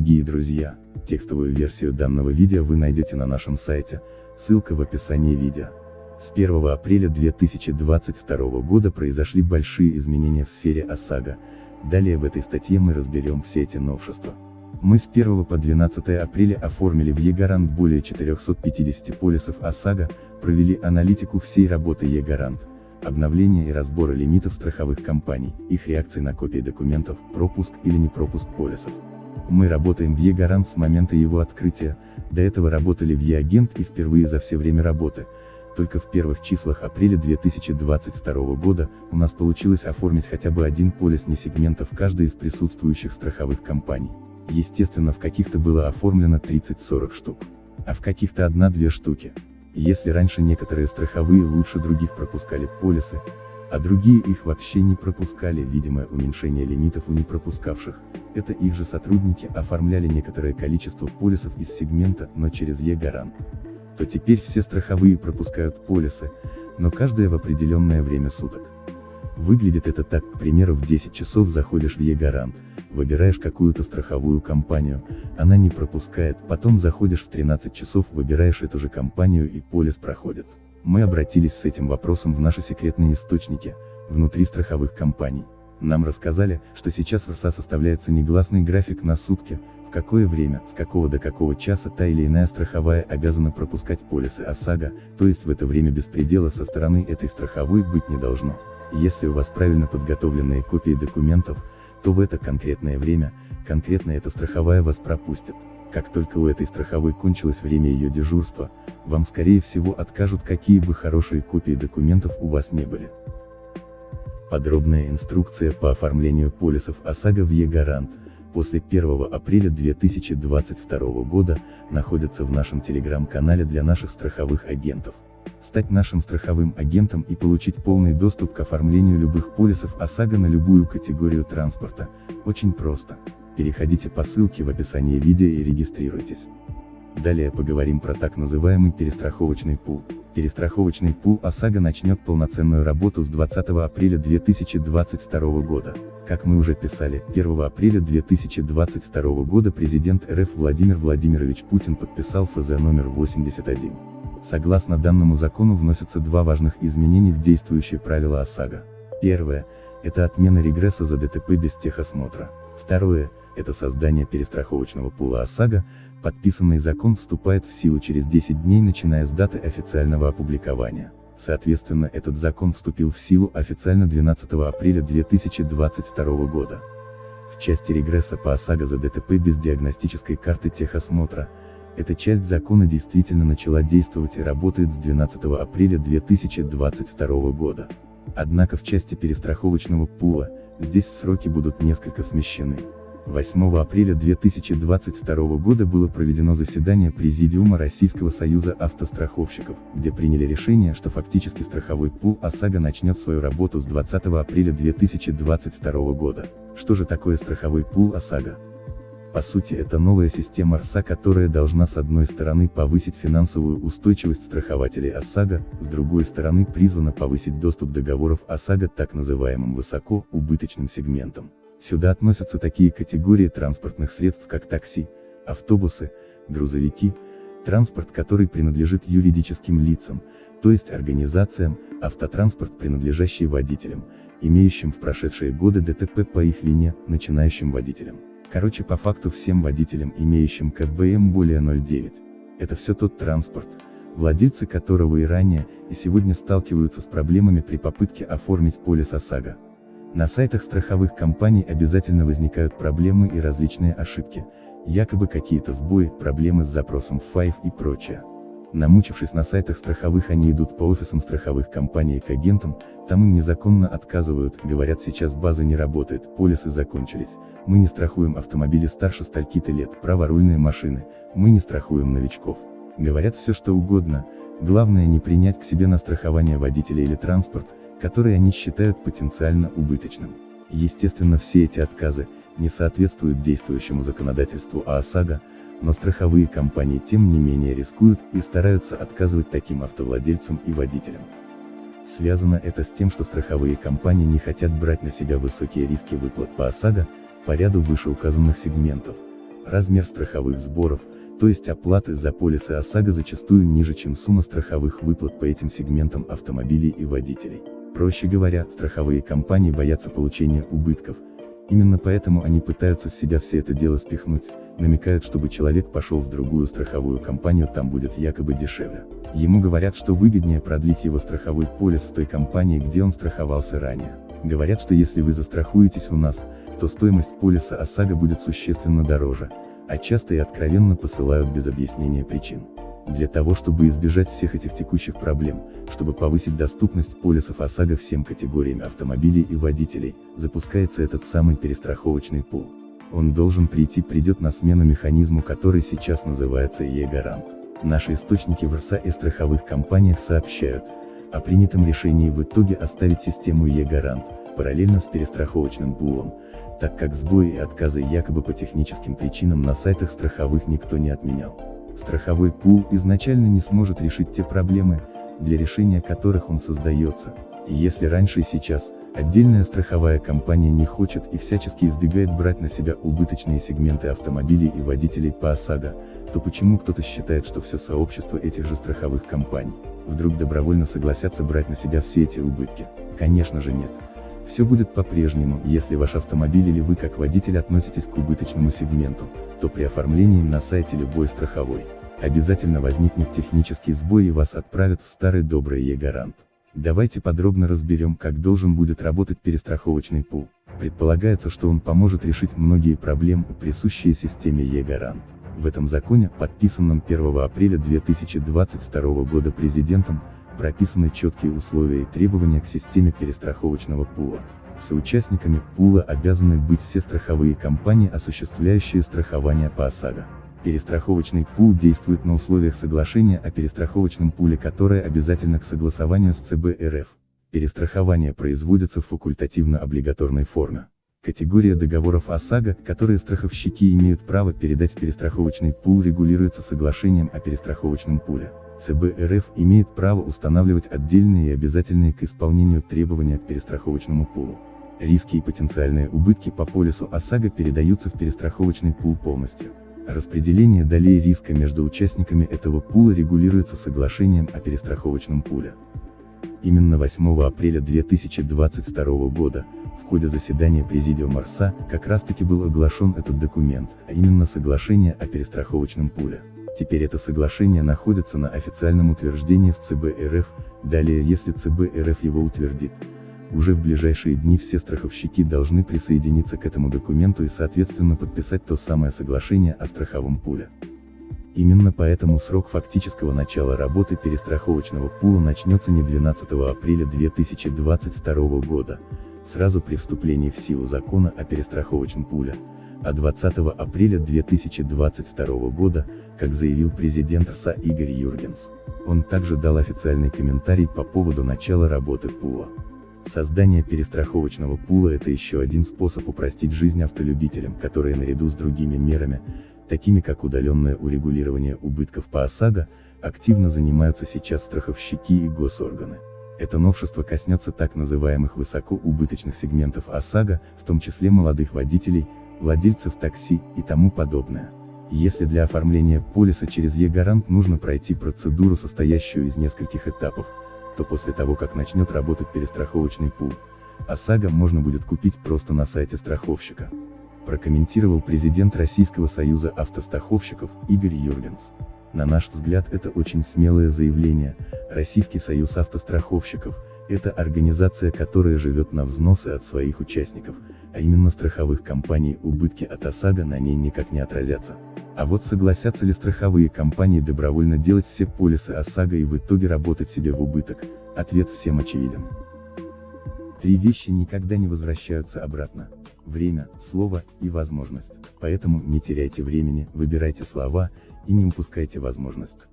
Дорогие друзья, текстовую версию данного видео вы найдете на нашем сайте, ссылка в описании видео. С 1 апреля 2022 года произошли большие изменения в сфере ОСАГО, далее в этой статье мы разберем все эти новшества. Мы с 1 по 12 апреля оформили в ЕГарант более 450 полисов ОСАГО, провели аналитику всей работы ЕГарант, обновление и разборы лимитов страховых компаний, их реакции на копии документов, пропуск или не пропуск полисов. Мы работаем в ЕГарант с момента его открытия, до этого работали в ЕАгент и впервые за все время работы, только в первых числах апреля 2022 года, у нас получилось оформить хотя бы один полис не сегментов каждой из присутствующих страховых компаний. Естественно в каких-то было оформлено 30-40 штук. А в каких-то одна-две штуки. Если раньше некоторые страховые лучше других пропускали полисы, а другие их вообще не пропускали, видимое уменьшение лимитов у непропускавших, это их же сотрудники оформляли некоторое количество полисов из сегмента, но через Е-гарант. То теперь все страховые пропускают полисы, но каждое в определенное время суток. Выглядит это так, к примеру в 10 часов заходишь в Е-гарант, выбираешь какую-то страховую компанию, она не пропускает, потом заходишь в 13 часов, выбираешь эту же компанию и полис проходит. Мы обратились с этим вопросом в наши секретные источники, внутри страховых компаний. Нам рассказали, что сейчас в РСА составляется негласный график на сутки, в какое время, с какого до какого часа та или иная страховая обязана пропускать полисы ОСАГО, то есть в это время беспредела со стороны этой страховой быть не должно. Если у вас правильно подготовленные копии документов, то в это конкретное время, конкретно эта страховая вас пропустит. Как только у этой страховой кончилось время ее дежурства, вам скорее всего откажут какие бы хорошие копии документов у вас не были. Подробная инструкция по оформлению полисов ОСАГО в Е-Гарант, после 1 апреля 2022 года, находится в нашем телеграм-канале для наших страховых агентов. Стать нашим страховым агентом и получить полный доступ к оформлению любых полисов ОСАГО на любую категорию транспорта, очень просто. Переходите по ссылке в описании видео и регистрируйтесь. Далее поговорим про так называемый перестраховочный пул. Перестраховочный пул ОСАГО начнет полноценную работу с 20 апреля 2022 года. Как мы уже писали, 1 апреля 2022 года президент РФ Владимир Владимирович Путин подписал ФЗ номер 81. Согласно данному закону вносятся два важных изменения в действующие правила ОСАГО. Первое – это отмена регресса за ДТП без техосмотра. Второе – это создание перестраховочного пула ОСАГО, подписанный закон вступает в силу через 10 дней начиная с даты официального опубликования. Соответственно этот закон вступил в силу официально 12 апреля 2022 года. В части регресса по ОСАГО за ДТП без диагностической карты техосмотра, эта часть закона действительно начала действовать и работает с 12 апреля 2022 года. Однако в части перестраховочного пула, здесь сроки будут несколько смещены. 8 апреля 2022 года было проведено заседание Президиума Российского союза автостраховщиков, где приняли решение, что фактически страховой пул ОСАГО начнет свою работу с 20 апреля 2022 года. Что же такое страховой пул ОСАГО? По сути это новая система РСА, которая должна с одной стороны повысить финансовую устойчивость страхователей ОСАГО, с другой стороны призвана повысить доступ договоров ОСАГО так называемым высокоубыточным сегментам. Сюда относятся такие категории транспортных средств как такси, автобусы, грузовики, транспорт который принадлежит юридическим лицам, то есть организациям, автотранспорт принадлежащий водителям, имеющим в прошедшие годы ДТП по их вине, начинающим водителям. Короче по факту всем водителям, имеющим КБМ более 0,9. Это все тот транспорт, владельцы которого и ранее, и сегодня сталкиваются с проблемами при попытке оформить полис ОСАГО. На сайтах страховых компаний обязательно возникают проблемы и различные ошибки, якобы какие-то сбои, проблемы с запросом в FIVE и прочее. Намучившись на сайтах страховых они идут по офисам страховых компаний к агентам, там им незаконно отказывают, говорят сейчас база не работает, полисы закончились, мы не страхуем автомобили старше стальки-то лет, праворульные машины, мы не страхуем новичков. Говорят все что угодно, главное не принять к себе на страхование водителя или транспорт, который они считают потенциально убыточным. Естественно все эти отказы, не соответствуют действующему законодательству ОСАГО, но страховые компании тем не менее рискуют и стараются отказывать таким автовладельцам и водителям. Связано это с тем, что страховые компании не хотят брать на себя высокие риски выплат по ОСАГО, по ряду вышеуказанных сегментов. размер страховых сборов, то есть оплаты за полисы ОСАГО зачастую ниже, чем сумма страховых выплат по этим сегментам автомобилей и водителей. Проще говоря, страховые компании боятся получения убытков, именно поэтому они пытаются с себя все это дело спихнуть, намекают, чтобы человек пошел в другую страховую компанию, там будет якобы дешевле. Ему говорят, что выгоднее продлить его страховой полис в той компании, где он страховался ранее. Говорят, что если вы застрахуетесь у нас, то стоимость полиса ОСАГО будет существенно дороже, а часто и откровенно посылают без объяснения причин. Для того чтобы избежать всех этих текущих проблем, чтобы повысить доступность полисов ОСАГО всем категориям автомобилей и водителей, запускается этот самый перестраховочный пул. Он должен прийти придет на смену механизму который сейчас называется Е-гарант. Наши источники в РСА и страховых компаниях сообщают, о принятом решении в итоге оставить систему Е-гарант, параллельно с перестраховочным пулом, так как сбои и отказы якобы по техническим причинам на сайтах страховых никто не отменял. Страховой пул изначально не сможет решить те проблемы, для решения которых он создается. Если раньше и сейчас, отдельная страховая компания не хочет и всячески избегает брать на себя убыточные сегменты автомобилей и водителей по ОСАГО, то почему кто-то считает, что все сообщество этих же страховых компаний, вдруг добровольно согласятся брать на себя все эти убытки? Конечно же нет. Все будет по-прежнему, если ваш автомобиль или вы как водитель относитесь к убыточному сегменту, то при оформлении на сайте любой страховой, обязательно возникнет технический сбой и вас отправят в старый добрый Е-гарант. Давайте подробно разберем, как должен будет работать перестраховочный пул. Предполагается, что он поможет решить многие проблемы, присущие системе Е-гарант. В этом законе, подписанном 1 апреля 2022 года президентом, прописаны четкие условия и требования к системе перестраховочного пула. Соучастниками пула обязаны быть все страховые компании, осуществляющие страхование по ОСАГО. Перестраховочный пул действует на условиях соглашения о перестраховочном пуле, которое обязательно к согласованию с ЦБ РФ. Перестрахование производится в факультативно-облигаторной форме. Категория договоров ОСАГО, которые страховщики имеют право передать в перестраховочный пул регулируется соглашением о перестраховочном пуле. ЦБ РФ имеет право устанавливать отдельные и обязательные к исполнению требования к перестраховочному пулу. Риски и потенциальные убытки по полису ОСАГО передаются в перестраховочный пул полностью. Распределение долей риска между участниками этого пула регулируется соглашением о перестраховочном пуле. Именно 8 апреля 2022 года, в ходе заседания Президиума РСА, как раз таки был оглашен этот документ, а именно соглашение о перестраховочном пуле. Теперь это соглашение находится на официальном утверждении в ЦБ РФ, далее если ЦБ РФ его утвердит. Уже в ближайшие дни все страховщики должны присоединиться к этому документу и соответственно подписать то самое соглашение о страховом пуле. Именно поэтому срок фактического начала работы перестраховочного пула начнется не 12 апреля 2022 года, сразу при вступлении в силу закона о перестраховочном пуле, а 20 апреля 2022 года, как заявил президент РСА Игорь Юргенс. Он также дал официальный комментарий по поводу начала работы пула. Создание перестраховочного пула – это еще один способ упростить жизнь автолюбителям, которые наряду с другими мерами, такими как удаленное урегулирование убытков по ОСАГО, активно занимаются сейчас страховщики и госорганы. Это новшество коснется так называемых высокоубыточных сегментов ОСАГО, в том числе молодых водителей, владельцев такси и тому подобное. Если для оформления полиса через Е-гарант нужно пройти процедуру, состоящую из нескольких этапов, то после того как начнет работать перестраховочный пул, ОСАГО можно будет купить просто на сайте страховщика. Прокомментировал президент Российского союза автостраховщиков Игорь Юргенс. На наш взгляд это очень смелое заявление, Российский союз автостраховщиков, это организация, которая живет на взносы от своих участников, а именно страховых компаний убытки от ОСАГО на ней никак не отразятся. А вот согласятся ли страховые компании добровольно делать все полисы ОСАГО и в итоге работать себе в убыток, ответ всем очевиден. Три вещи никогда не возвращаются обратно. Время, слово и возможность. Поэтому не теряйте времени, выбирайте слова, и не упускайте возможность.